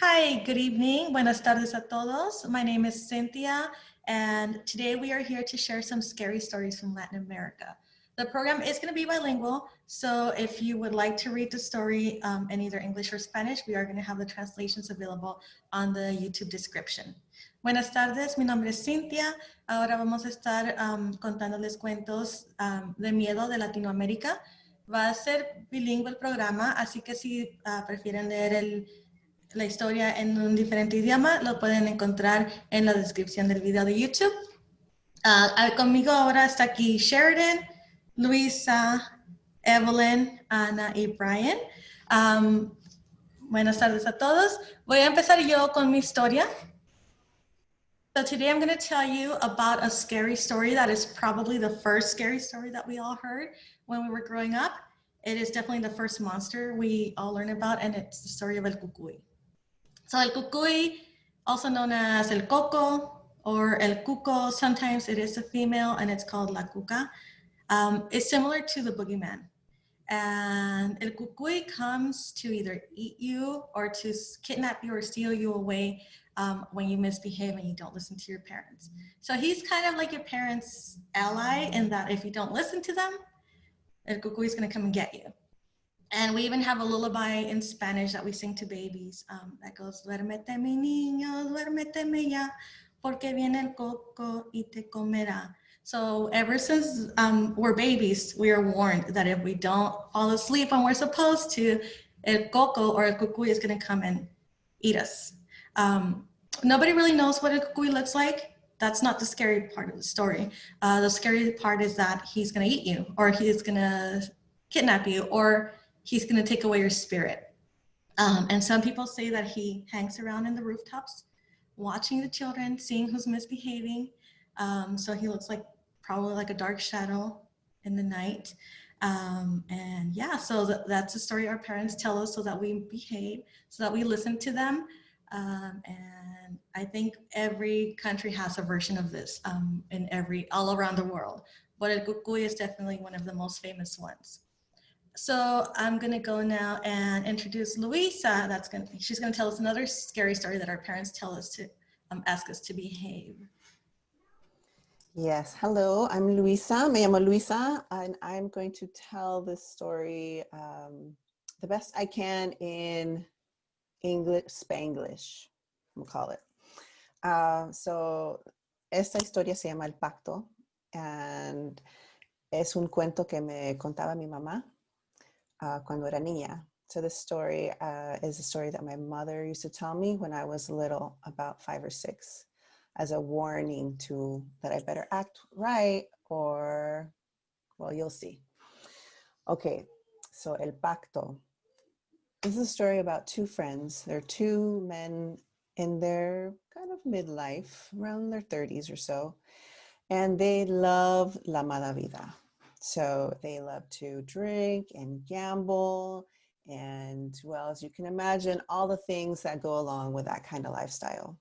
Hi, good evening. Buenas tardes a todos. My name is Cynthia, and today we are here to share some scary stories from Latin America. The program is going to be bilingual, so if you would like to read the story um, in either English or Spanish, we are going to have the translations available on the YouTube description. Buenas tardes, mi nombre es Cynthia. Ahora vamos a estar um, contándoles cuentos um, de miedo de Latinoamérica. Va a ser bilingüe el programa, así que si uh, prefieren leer el, la historia en un diferente idioma, lo pueden encontrar en la descripción del video de YouTube. Uh, conmigo ahora está aquí Sheridan, Luisa, Evelyn, Ana y Brian. Buenas tardes a todos. Voy a empezar yo con mi historia. So today I'm going to tell you about a scary story that is probably the first scary story that we all heard when we were growing up. It is definitely the first monster we all learn about, and it's the story of El Cucuy. So El Cucuy, also known as El Coco or El Cuco, sometimes it is a female and it's called La Cuca um, is similar to the boogeyman. And El Cucuy comes to either eat you or to kidnap you or steal you away um, when you misbehave and you don't listen to your parents. So he's kind of like your parents' ally in that if you don't listen to them, El Cucuy is gonna come and get you. And we even have a lullaby in Spanish that we sing to babies um, that goes, duérmete mi niño, duérmete ya, porque viene el coco y te comerá. So ever since um, we're babies, we are warned that if we don't fall asleep when we're supposed to, el coco or el cucuy is gonna come and eat us. Um, nobody really knows what a cucuy looks like. That's not the scary part of the story. Uh, the scary part is that he's gonna eat you or he's gonna kidnap you or he's gonna take away your spirit. Um, and some people say that he hangs around in the rooftops watching the children, seeing who's misbehaving. Um, so he looks like probably like a dark shadow in the night. Um, and yeah, so th that's a story our parents tell us so that we behave, so that we listen to them. Um, and I think every country has a version of this um, in every, all around the world. But El Cucuy is definitely one of the most famous ones. So I'm gonna go now and introduce Luisa. That's gonna, she's gonna tell us another scary story that our parents tell us to um, ask us to behave. Yes, hello, I'm Luisa, me llamo Luisa, and I'm going to tell this story um, the best I can in English, Spanglish, we'll call it. Uh, so, esta historia se llama El Pacto, and es un cuento que me contaba mi mamá uh, cuando era niña. So this story uh, is a story that my mother used to tell me when I was little, about five or six as a warning to that I better act right or, well, you'll see. Okay, so El Pacto. This is a story about two friends. They're two men in their kind of midlife, around their 30s or so, and they love la mala vida. So they love to drink and gamble and well, as you can imagine, all the things that go along with that kind of lifestyle.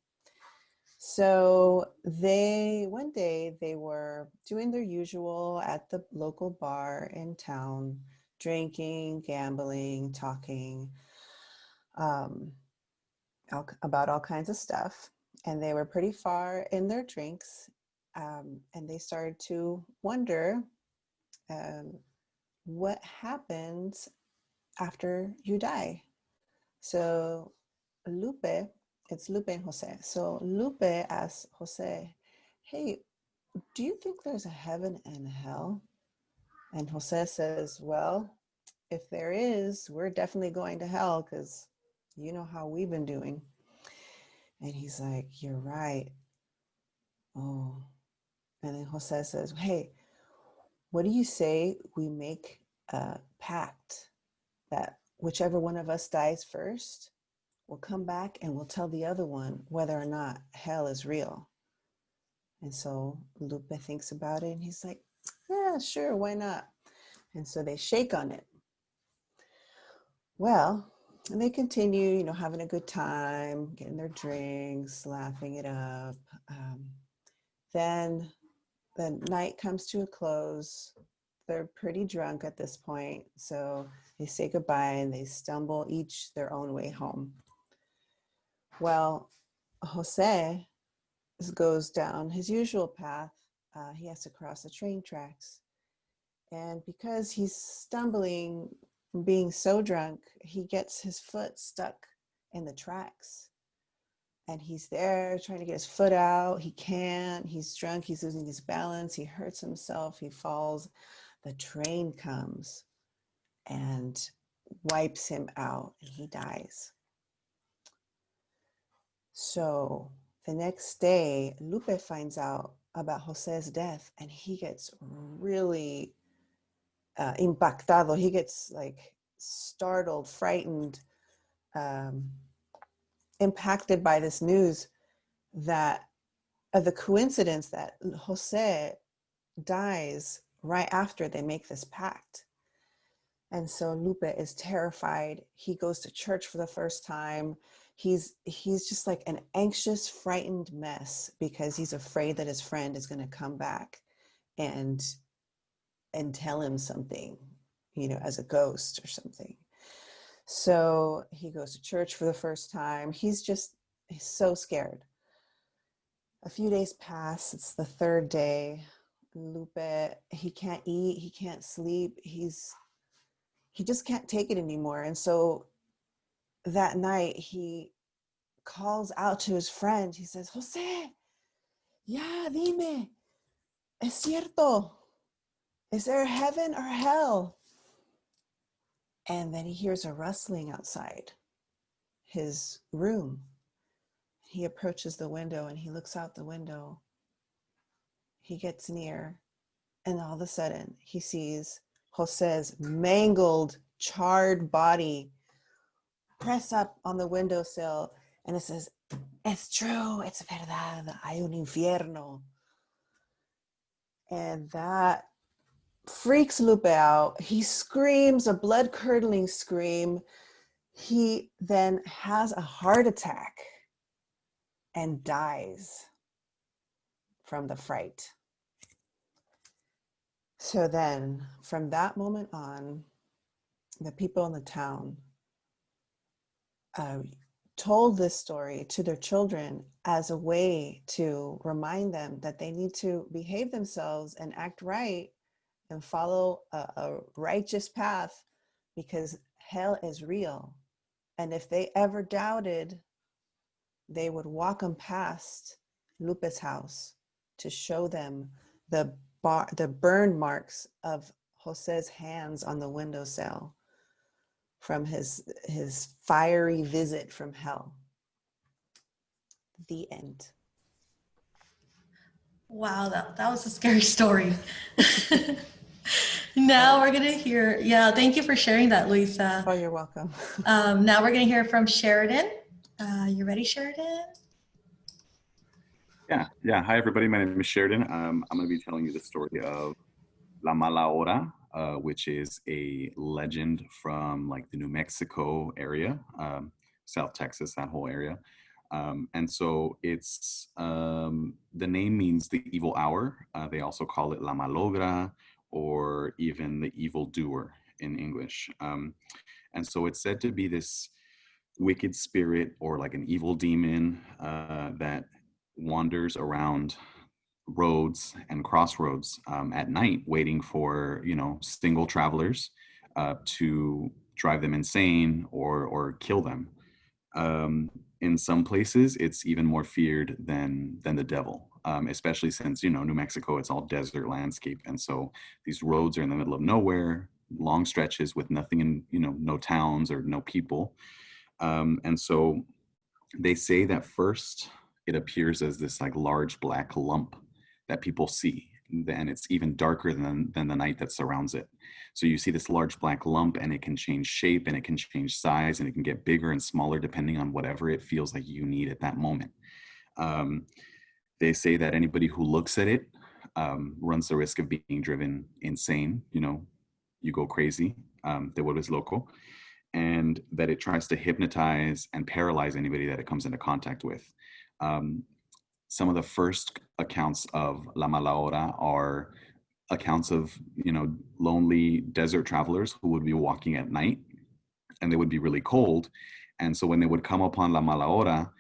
So they, one day they were doing their usual at the local bar in town, drinking, gambling, talking um, about all kinds of stuff. And they were pretty far in their drinks. Um, and they started to wonder um, what happens after you die. So Lupe it's Lupe and Jose. So Lupe asks Jose, hey, do you think there's a heaven and hell? And Jose says, well, if there is, we're definitely going to hell because you know how we've been doing. And he's like, you're right. Oh. And then Jose says, hey, what do you say we make a pact that whichever one of us dies first, we'll come back and we'll tell the other one whether or not hell is real. And so Lupe thinks about it and he's like, yeah, sure, why not? And so they shake on it. Well, and they continue, you know, having a good time, getting their drinks, laughing it up. Um, then the night comes to a close. They're pretty drunk at this point. So they say goodbye and they stumble each their own way home. Well, Jose goes down his usual path. Uh, he has to cross the train tracks. And because he's stumbling, being so drunk, he gets his foot stuck in the tracks. And he's there trying to get his foot out. He can't. He's drunk. He's losing his balance. He hurts himself. He falls. The train comes and wipes him out, and he dies. So the next day, Lupe finds out about Jose's death and he gets really uh, impactado. He gets like startled, frightened, um, impacted by this news that of the coincidence that Jose dies right after they make this pact. And so Lupe is terrified. He goes to church for the first time he's he's just like an anxious frightened mess because he's afraid that his friend is going to come back and and tell him something you know as a ghost or something so he goes to church for the first time. He's just he's so scared. A few days pass. It's the third day. Lupe he can't eat. He can't sleep. He's he just can't take it anymore. And so that night he calls out to his friend. He says, Jose, ya dime, es cierto. Is there heaven or hell? And then he hears a rustling outside his room. He approaches the window and he looks out the window. He gets near, and all of a sudden, he sees Jose's mangled, charred body press up on the windowsill and it says, It's true, it's verdad, hay un infierno. And that freaks out. He screams a blood curdling scream. He then has a heart attack and dies from the fright. So then, from that moment on, the people in the town uh, told this story to their children as a way to remind them that they need to behave themselves and act right and follow a, a righteous path because hell is real. And if they ever doubted, they would walk them past Lupe's house to show them the bar, the burn marks of Jose's hands on the windowsill from his his fiery visit from hell. The end. Wow, that, that was a scary story. now we're gonna hear, yeah, thank you for sharing that, Luisa. Oh, you're welcome. um, now we're gonna hear from Sheridan. Uh, you ready, Sheridan? Yeah, yeah. Hi, everybody. My name is Sheridan. Um, I'm going to be telling you the story of La Mala Hora, uh, which is a legend from like the New Mexico area, um, South Texas, that whole area. Um, and so it's um, the name means the evil hour. Uh, they also call it La Malogra or even the evil doer in English. Um, and so it's said to be this wicked spirit or like an evil demon uh, that wanders around roads and crossroads um, at night waiting for you know single travelers uh, to drive them insane or or kill them um, in some places it's even more feared than than the devil um, especially since you know new mexico it's all desert landscape and so these roads are in the middle of nowhere long stretches with nothing in you know no towns or no people um, and so they say that first it appears as this like large black lump that people see and it's even darker than, than the night that surrounds it. So you see this large black lump and it can change shape and it can change size and it can get bigger and smaller depending on whatever it feels like you need at that moment. Um, they say that anybody who looks at it um, runs the risk of being driven insane, you know, you go crazy, um, te vuelves loco, and that it tries to hypnotize and paralyze anybody that it comes into contact with. Um, some of the first accounts of La Mala Hora are accounts of you know lonely desert travelers who would be walking at night and they would be really cold and so when they would come upon La Mala Hora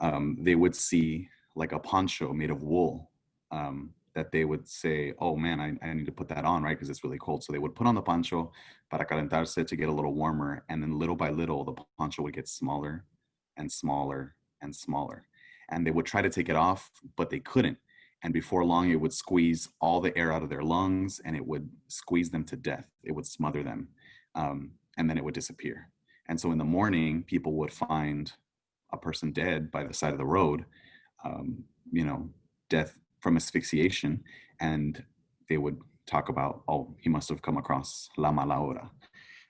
um, they would see like a poncho made of wool um, that they would say, oh man, I, I need to put that on, right? Because it's really cold. So they would put on the poncho para calentarse to get a little warmer. And then little by little, the poncho would get smaller and smaller and smaller. And they would try to take it off, but they couldn't. And before long, it would squeeze all the air out of their lungs and it would squeeze them to death. It would smother them. Um, and then it would disappear. And so in the morning, people would find a person dead by the side of the road, um, you know, death from asphyxiation. And they would talk about, oh, he must have come across La Mala Hora.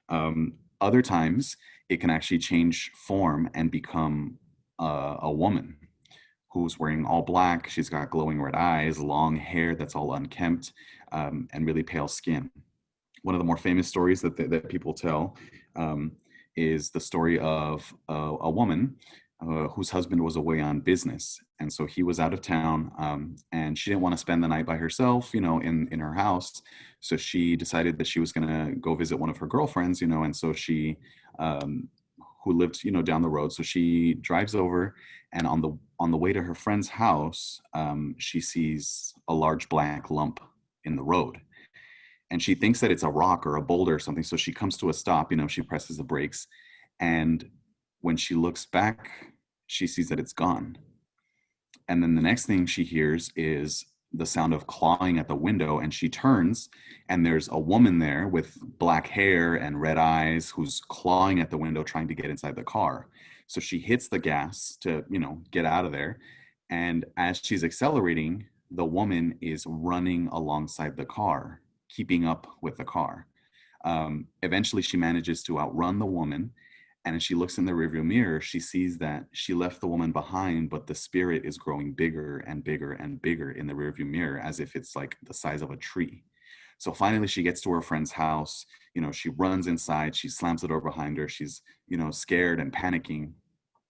Um, other times, it can actually change form and become a woman who's wearing all black. She's got glowing red eyes, long hair that's all unkempt, um, and really pale skin. One of the more famous stories that, that people tell um, is the story of uh, a woman uh, whose husband was away on business. And so he was out of town um, and she didn't want to spend the night by herself, you know, in, in her house. So she decided that she was going to go visit one of her girlfriends, you know, and so she, um, who lived, you know, down the road. So she drives over and on the, on the way to her friend's house, um, she sees a large black lump in the road and she thinks that it's a rock or a boulder or something. So she comes to a stop, you know, she presses the brakes. And when she looks back, she sees that it's gone. And then the next thing she hears is the sound of clawing at the window. And she turns, and there's a woman there with black hair and red eyes who's clawing at the window, trying to get inside the car. So she hits the gas to, you know, get out of there. And as she's accelerating, the woman is running alongside the car keeping up with the car. Um, eventually, she manages to outrun the woman. And as she looks in the rearview mirror, she sees that she left the woman behind, but the spirit is growing bigger and bigger and bigger in the rearview mirror as if it's like the size of a tree. So finally, she gets to her friend's house. You know, she runs inside, she slams the door behind her. She's, you know, scared and panicking.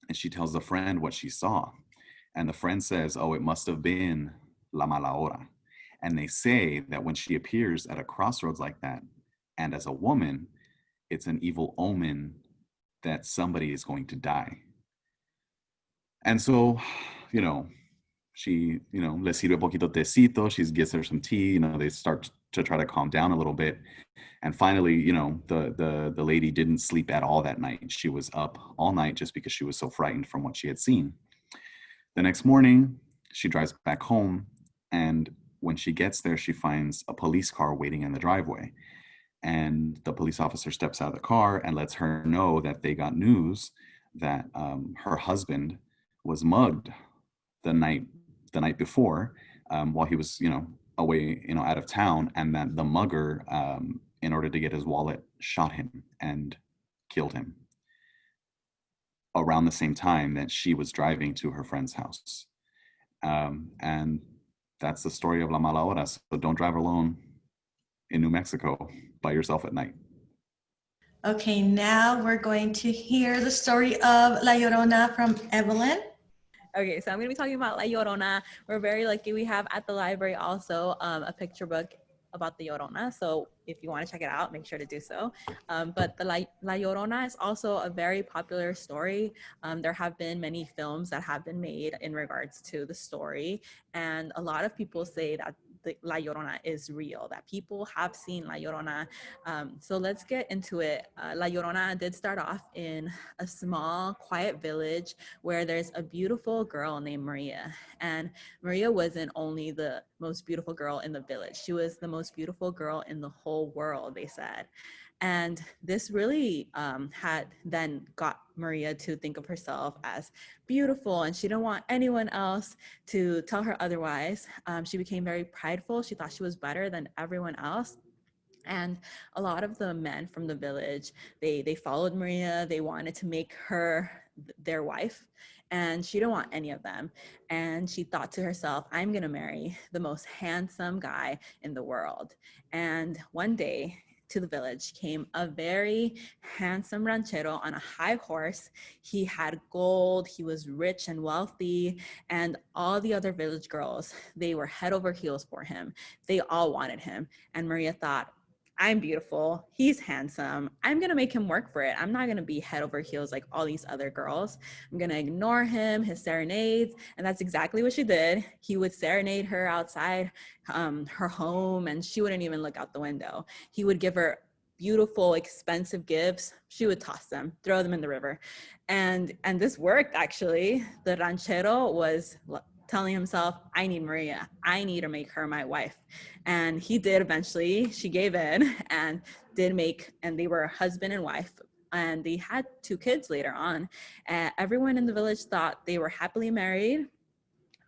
And she tells the friend what she saw. And the friend says, Oh, it must have been La Mala Hora. And they say that when she appears at a crossroads like that, and as a woman, it's an evil omen that somebody is going to die. And so, you know, she, you know, le sirve poquito tecito, she gives her some tea, you know, they start to try to calm down a little bit. And finally, you know, the the the lady didn't sleep at all that night. She was up all night just because she was so frightened from what she had seen. The next morning, she drives back home and when she gets there, she finds a police car waiting in the driveway. And the police officer steps out of the car and lets her know that they got news that um, her husband was mugged the night the night before um, while he was, you know, away, you know, out of town, and that the mugger, um, in order to get his wallet, shot him and killed him around the same time that she was driving to her friend's house. Um, and that's the story of La Mala Hora. So don't drive alone in New Mexico by yourself at night. Okay, now we're going to hear the story of La Llorona from Evelyn. Okay, so I'm gonna be talking about La Llorona. We're very lucky we have at the library also um, a picture book about the Llorona. So if you want to check it out, make sure to do so. Um, but the La, La, Llorona is also a very popular story. Um, there have been many films that have been made in regards to the story. And a lot of people say that the La Llorona is real, that people have seen La Llorona. Um, so let's get into it. Uh, La Llorona did start off in a small, quiet village where there's a beautiful girl named Maria. And Maria wasn't only the most beautiful girl in the village, she was the most beautiful girl in the whole world, they said. And this really um, had then got Maria to think of herself as beautiful and she didn't want anyone else to tell her otherwise. Um, she became very prideful. She thought she was better than everyone else. And a lot of the men from the village, they, they followed Maria. They wanted to make her their wife and she didn't want any of them. And she thought to herself, I'm gonna marry the most handsome guy in the world. And one day to the village came a very handsome ranchero on a high horse. He had gold, he was rich and wealthy, and all the other village girls, they were head over heels for him. They all wanted him. And Maria thought, I'm beautiful. He's handsome. I'm going to make him work for it. I'm not going to be head over heels like all these other girls. I'm going to ignore him, his serenades. And that's exactly what she did. He would serenade her outside um, her home and she wouldn't even look out the window. He would give her beautiful, expensive gifts. She would toss them, throw them in the river. And, and this worked actually. The ranchero was telling himself, I need Maria. I need to make her my wife. And he did eventually. She gave in and did make, and they were husband and wife. And they had two kids later on. And everyone in the village thought they were happily married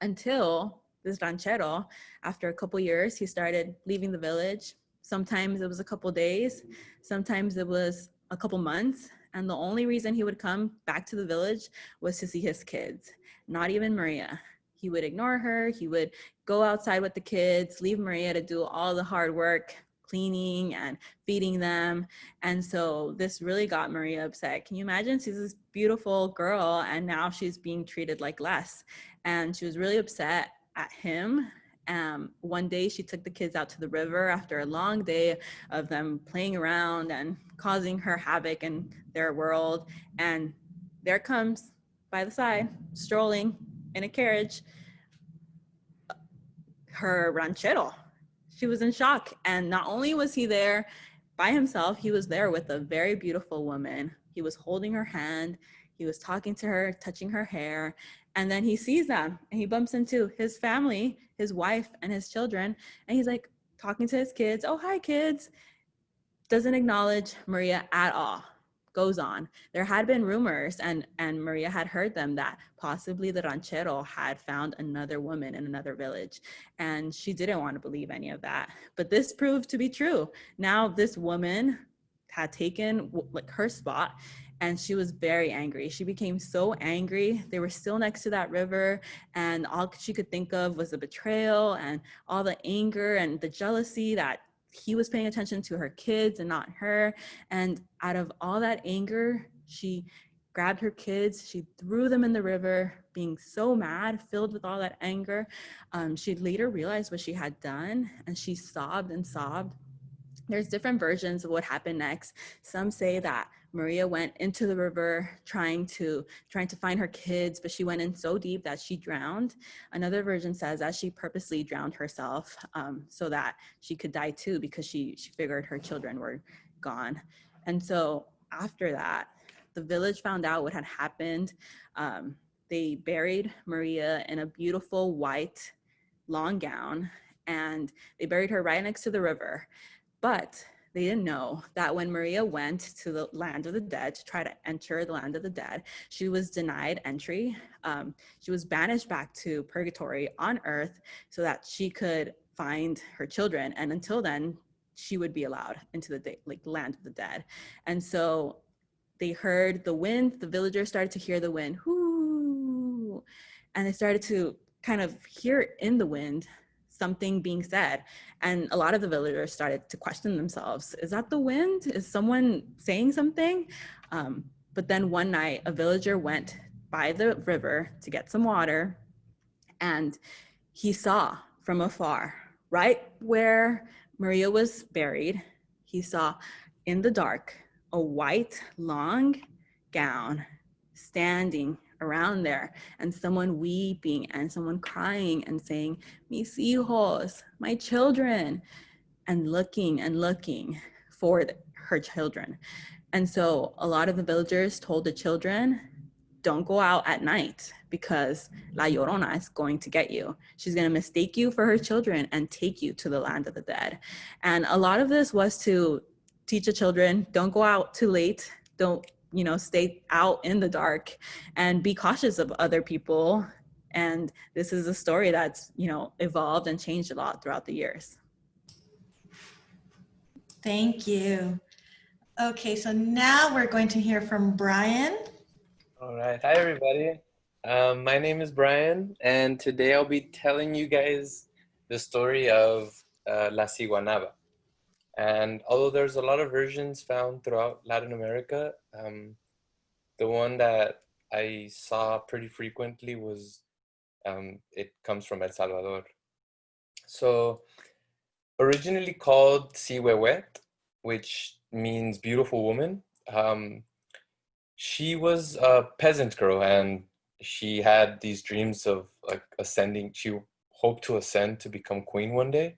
until this ranchero, after a couple years, he started leaving the village. Sometimes it was a couple days, sometimes it was a couple months. And the only reason he would come back to the village was to see his kids, not even Maria he would ignore her. He would go outside with the kids, leave Maria to do all the hard work, cleaning and feeding them. And so this really got Maria upset. Can you imagine? She's this beautiful girl and now she's being treated like less. And she was really upset at him. Um, one day she took the kids out to the river after a long day of them playing around and causing her havoc in their world. And there comes by the side, strolling in a carriage her ranchero. She was in shock. And not only was he there by himself, he was there with a very beautiful woman. He was holding her hand. He was talking to her, touching her hair. And then he sees them and he bumps into his family, his wife and his children. And he's like talking to his kids. Oh, hi kids. Doesn't acknowledge Maria at all goes on. There had been rumors, and, and Maria had heard them, that possibly the ranchero had found another woman in another village. And she didn't want to believe any of that. But this proved to be true. Now this woman had taken like her spot and she was very angry. She became so angry. They were still next to that river and all she could think of was the betrayal and all the anger and the jealousy that he was paying attention to her kids and not her. And out of all that anger, she grabbed her kids, she threw them in the river, being so mad, filled with all that anger. Um, she later realized what she had done and she sobbed and sobbed. There's different versions of what happened next. Some say that Maria went into the river trying to trying to find her kids, but she went in so deep that she drowned. Another version says that she purposely drowned herself um, so that she could die too because she, she figured her children were gone. And so after that, the village found out what had happened. Um, they buried Maria in a beautiful white long gown and they buried her right next to the river. But they didn't know that when Maria went to the land of the dead to try to enter the land of the dead, she was denied entry. Um, she was banished back to purgatory on earth so that she could find her children. And until then, she would be allowed into the like land of the dead. And so they heard the wind, the villagers started to hear the wind, whoo, and they started to kind of hear in the wind something being said. And a lot of the villagers started to question themselves. Is that the wind? Is someone saying something? Um, but then one night a villager went by the river to get some water and he saw from afar, right where Maria was buried, he saw in the dark a white long gown standing around there and someone weeping and someone crying and saying, mis hijos, my children, and looking and looking for her children. And so a lot of the villagers told the children, don't go out at night because La Llorona is going to get you. She's going to mistake you for her children and take you to the land of the dead. And a lot of this was to teach the children, don't go out too late. Don't you know, stay out in the dark and be cautious of other people. And this is a story that's, you know, evolved and changed a lot throughout the years. Thank you. Okay, so now we're going to hear from Brian. All right. Hi, everybody. Um, my name is Brian, and today I'll be telling you guys the story of uh, La Ciguanaba. And although there's a lot of versions found throughout Latin America, um, the one that I saw pretty frequently was, um, it comes from El Salvador. So originally called Cihuehuet, which means beautiful woman. Um, she was a peasant girl and she had these dreams of like ascending. She hoped to ascend to become queen one day.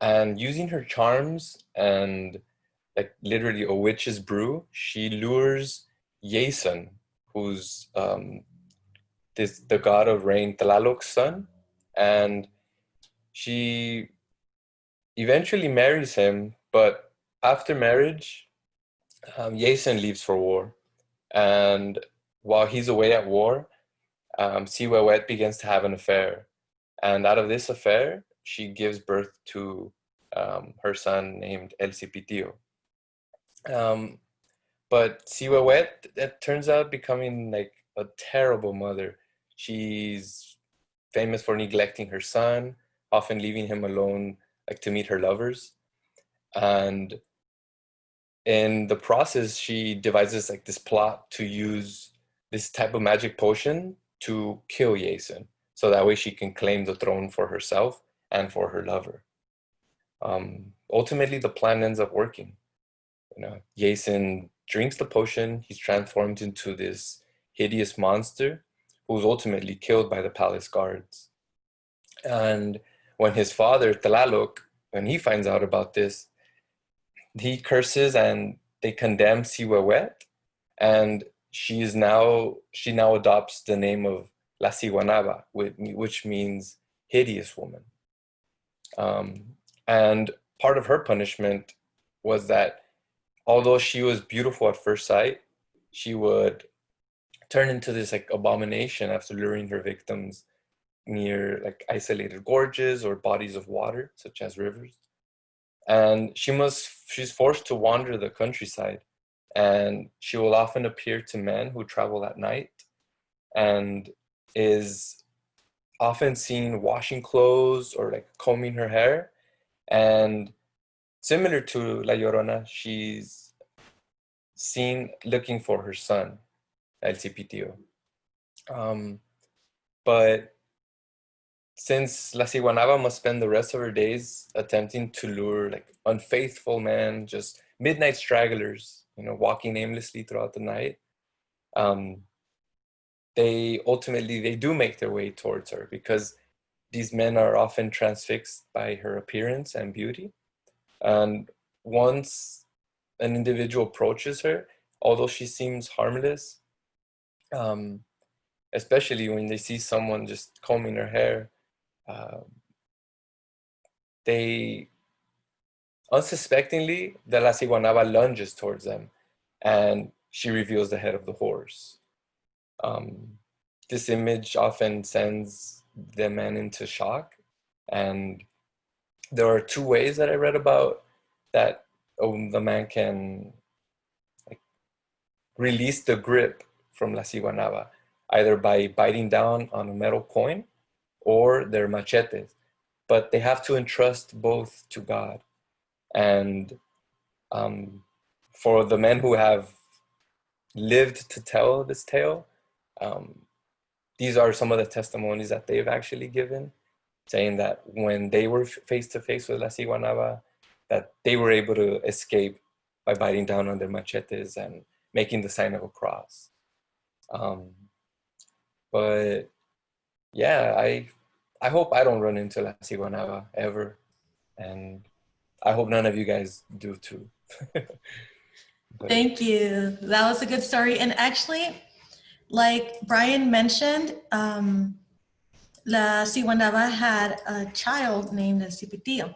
And using her charms and like literally a witch's brew, she lures Jason, who's um, this the god of rain, Tlaloc's son, and she eventually marries him. But after marriage, um, Jason leaves for war, and while he's away at war, um, Siwewet begins to have an affair, and out of this affair, she gives birth to um, her son named El Cipitío. Um, but Siwewet, it turns out becoming like a terrible mother. She's famous for neglecting her son, often leaving him alone like to meet her lovers. And in the process, she devises like this plot to use this type of magic potion to kill Jason. So that way she can claim the throne for herself and for her lover. Um, ultimately, the plan ends up working. You know, Jason drinks the potion, he's transformed into this hideous monster who's ultimately killed by the palace guards. And when his father, Tlaloc, when he finds out about this, he curses and they condemn Siwewet and she is now, she now adopts the name of La Siguanaba, which means hideous woman. Um, and part of her punishment was that although she was beautiful at first sight, she would turn into this like abomination after luring her victims near like isolated gorges or bodies of water, such as rivers. And she must, she's forced to wander the countryside and she will often appear to men who travel at night and is often seen washing clothes or like combing her hair. And similar to La Llorona, she's seen looking for her son, El Cipitío. Um, but since La Siguanaba must spend the rest of her days attempting to lure like unfaithful men, just midnight stragglers, you know, walking aimlessly throughout the night, um, they ultimately, they do make their way towards her because these men are often transfixed by her appearance and beauty. And once an individual approaches her, although she seems harmless, um, especially when they see someone just combing her hair, uh, they unsuspectingly, the La Siguanaba lunges towards them and she reveals the head of the horse. Um, this image often sends the man into shock and there are two ways that I read about that um, the man can like, release the grip from La Siguanaba, either by biting down on a metal coin or their machetes. But they have to entrust both to God. And um, for the men who have lived to tell this tale, um, these are some of the testimonies that they've actually given, saying that when they were face to face with La Siguanaba, that they were able to escape by biting down on their machetes and making the sign of a cross. Um, but yeah, I I hope I don't run into La Siguanaba ever. And I hope none of you guys do too. Thank you. That was a good story. And actually, like Brian mentioned, um, La Siguanaba had a child named El Cipitío.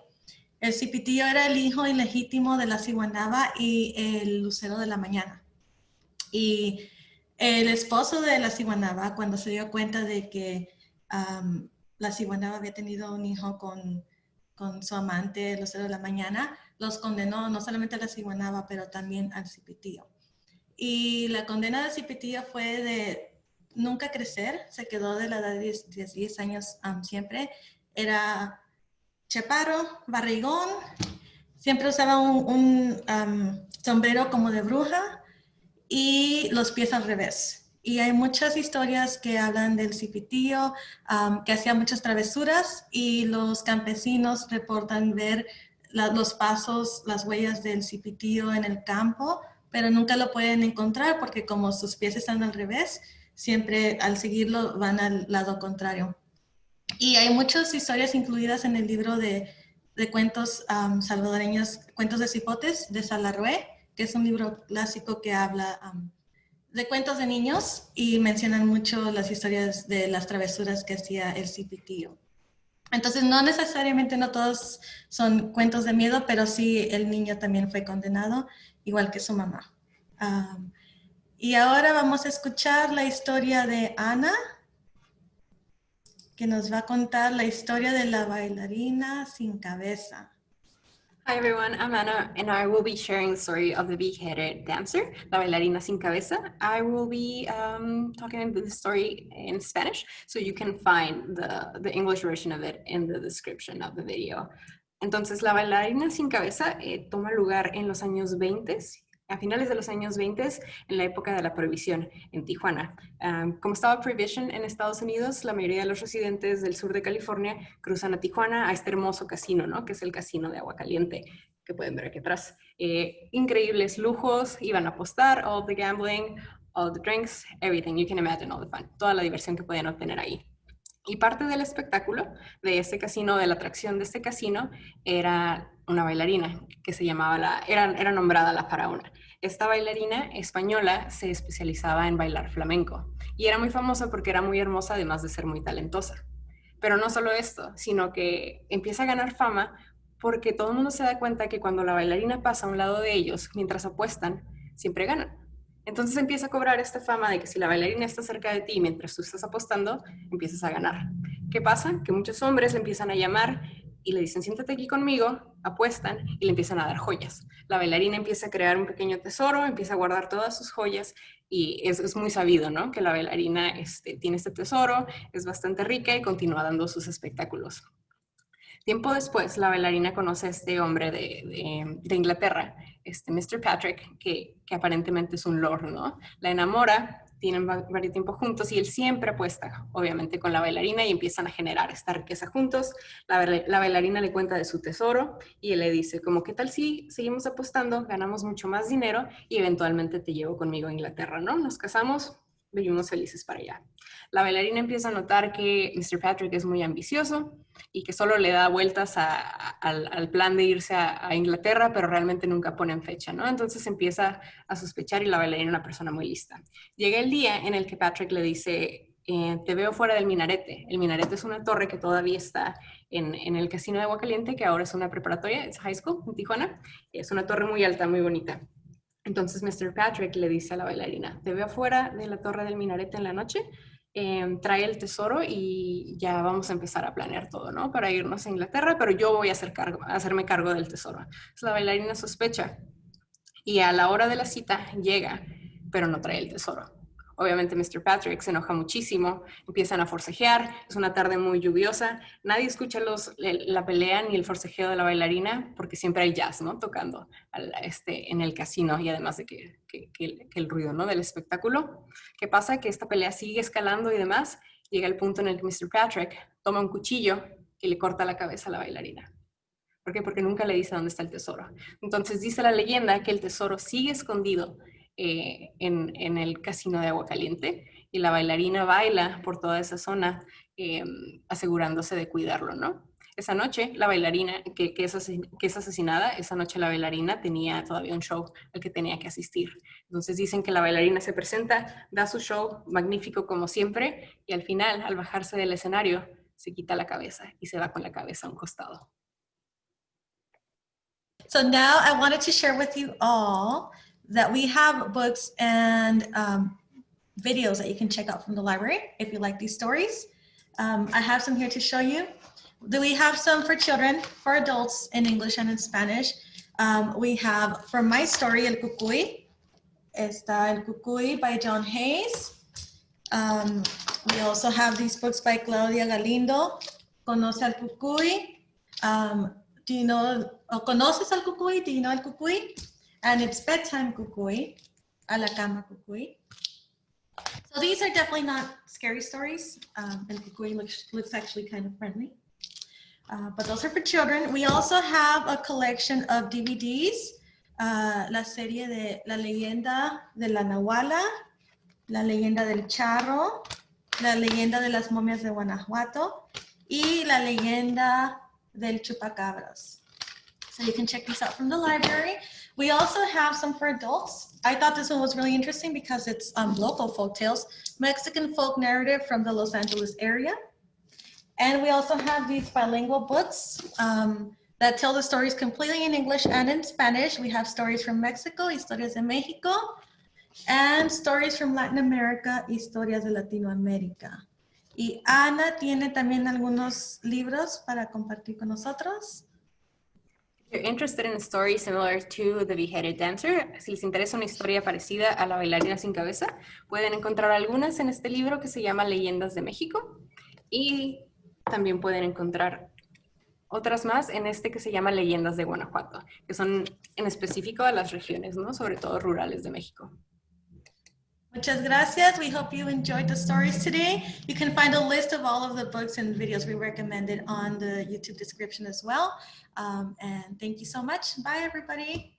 El Cipitío era el hijo ilegítimo de la Siguanaba y el Lucero de la Mañana. Y el esposo de la Siguanaba, cuando se dio cuenta de que um, la Siguanaba había tenido un hijo con, con su amante, el Lucero de la Mañana, los condenó no solamente a la Siguanaba, pero también al Cipitío. Y la condena del Cipitío fue de nunca crecer, se quedó de la edad de 10, 10 años siempre. Era chaparro, barrigón, siempre usaba un, sombrero como de bruja y los pies al revés. Y hay muchas historias que hablan del cipitío, que hacía muchas travesuras y los campesinos reportan ver los pasos, las huellas del cipitío en el campo, pero nunca lo pueden encontrar porque como sus pies están al revés, siempre al seguirlo van al lado contrario. Y hay muchas historias incluidas en el libro de, de cuentos salvadoreños, Cuentos de Cipotes, de Salarrué, que es un libro clásico que habla de cuentos de niños y mencionan mucho las historias de las travesuras que hacía el cipitío. Entonces, no necesariamente no todos son cuentos de miedo, pero sí el niño también fue condenado, igual que su mamá. Am, y ahora vamos a escuchar la historia de Ana, que nos va a contar la historia de la bailarina sin cabeza. Hi everyone, I'm Anna and I will be sharing the story of the big-headed dancer, La Bailarina Sin Cabeza. I will be um, talking the story in Spanish, so you can find the, the English version of it in the description of the video. Entonces, La Bailarina Sin Cabeza eh, toma lugar en los años 20, a finales de los años 20, en la época de la prohibición en Tijuana. Como estaba prohibition en Estados Unidos, la mayoría de los residentes del sur de California cruzan a Tijuana a este hermoso casino, ¿no? Que es el casino de agua caliente que pueden ver aquí atrás. Eh, increíbles lujos, iban a apostar, all the gambling, all the drinks, everything, you can imagine all the fun, toda la diversión que podían obtener ahí. Y parte del espectáculo de este casino, de la atracción de este casino, era una bailarina que se llamaba la, era, era nombrada la faraona. Esta bailarina española se especializaba en bailar flamenco y era muy famosa porque era muy hermosa además de ser muy talentosa. Pero no solo esto, sino que empieza a ganar fama porque todo el mundo se da cuenta que cuando la bailarina pasa a un lado de ellos, mientras apuestan, siempre ganan. Entonces empieza a cobrar esta fama de que si la bailarina está cerca de ti mientras tú estás apostando, empiezas a ganar. ¿Qué pasa? Que muchos hombres le empiezan a llamar y le dicen, siéntate aquí conmigo, apuestan y le empiezan a dar joyas. La bailarina empieza a crear un pequeño tesoro, empieza a guardar todas sus joyas y es, es muy sabido, ¿no? Que la bailarina este, tiene este tesoro, es bastante rica y continúa dando sus espectáculos. Tiempo después, la bailarina conoce a este hombre de, Inglaterra, este Mr. Patrick, que, que, aparentemente es un lord, ¿no? La enamora, tienen varios tiempo juntos y él siempre apuesta, obviamente, con la bailarina y empiezan a generar esta riqueza juntos. La, la bailarina le cuenta de su tesoro y él le dice, como, ¿qué tal si seguimos apostando, ganamos mucho más dinero y eventualmente te llevo conmigo a Inglaterra, ¿no? Nos casamos, vivimos felices para allá. La bailarina empieza a notar que Mr. Patrick es muy ambicioso y que solo le da vueltas al, plan de irse a, Inglaterra, pero realmente nunca ponen fecha, ¿no? Entonces empieza a sospechar y la bailarina es una persona muy lista. Llega el día en el que Patrick le dice, eh, te veo fuera del minarete. El minarete es una torre que todavía está en, en el casino de Agua Caliente, que ahora es una preparatoria, es high school en Tijuana. Es una torre muy alta, muy bonita. Entonces Mr. Patrick le dice a la bailarina, te veo afuera de la torre del minarete en la noche, eh, trae el tesoro y ya vamos a empezar a planear todo, ¿no? Para irnos a Inglaterra, pero yo voy a, hacer cargo, hacerme cargo del tesoro. La bailarina sospecha y a la hora de la cita llega, pero no trae el tesoro. Obviamente Mr. Patrick se enoja muchísimo, empiezan a forcejear, es una tarde muy lluviosa, nadie escucha los, la pelea ni el forcejeo de la bailarina porque siempre hay jazz, ¿no? Tocando al, este, en el casino y además de que, que, que, el ruido, ¿no? Del espectáculo. ¿Qué pasa? Que esta pelea sigue escalando y demás, llega el punto en el que Mr. Patrick toma un cuchillo y le corta la cabeza a la bailarina. ¿Por qué? Porque nunca le dice dónde está el tesoro. Entonces dice la leyenda que el tesoro sigue escondido eh, en, el casino de agua caliente y la bailarina baila por toda esa zona eh, asegurándose de cuidarlo, ¿no? Esa noche la bailarina, que, que, es que, es asesinada, esa noche la bailarina tenía todavía un show al que tenía que asistir. Entonces dicen que la bailarina se presenta, da su show magnífico como siempre y al final, al bajarse del escenario, se quita la cabeza y se va con la cabeza a un costado. So now I wanted to share with you all that we have books and um, videos that you can check out from the library if you like these stories. Um, I have some here to show you. Do we have some for children, for adults in English and in Spanish? Um, we have from my story, El Cucuy. Está El Cucuy by Joe Hayes. Um, we also have these books by Claudia Galindo. Conoce al Cucuy. Um, do you know, o conoces al Cucuy? Do you know El Cucuy? And it's bedtime cucuy, a la cama cucuy. So these are definitely not scary stories. Um, and cucuy looks, looks actually kind of friendly. Uh, but those are for children. We also have a collection of DVDs. uh, la serie de La leyenda de la Nahuala, La leyenda del Charro, La leyenda de las momias de Guanajuato y La leyenda del Chupacabras. So you can check these out from the library. We also have some for adults. I thought this one was really interesting because it's um, local folk tales, Mexican folk narrative from the Los Angeles area. And we also have these bilingual books um, that tell the stories completely in English and in Spanish. We have stories from Mexico, Historias de México, and stories from Latin America, Historias de Latinoamérica. Y Ana tiene también algunos libros para compartir con nosotros. You're interested in a story similar to The Beheaded Dancer, si les interesa una historia parecida a La bailarina sin cabeza, pueden encontrar algunas en este libro que se llama Leyendas de México y también pueden encontrar otras más en este que se llama Leyendas de Guanajuato, que son en específico a las regiones, ¿no? Sobre todo rurales de México. Muchas gracias. We hope you enjoyed the stories today. You can find a list of all of the books and videos we recommended on the YouTube description as well. Um, and thank you so much. Bye, everybody.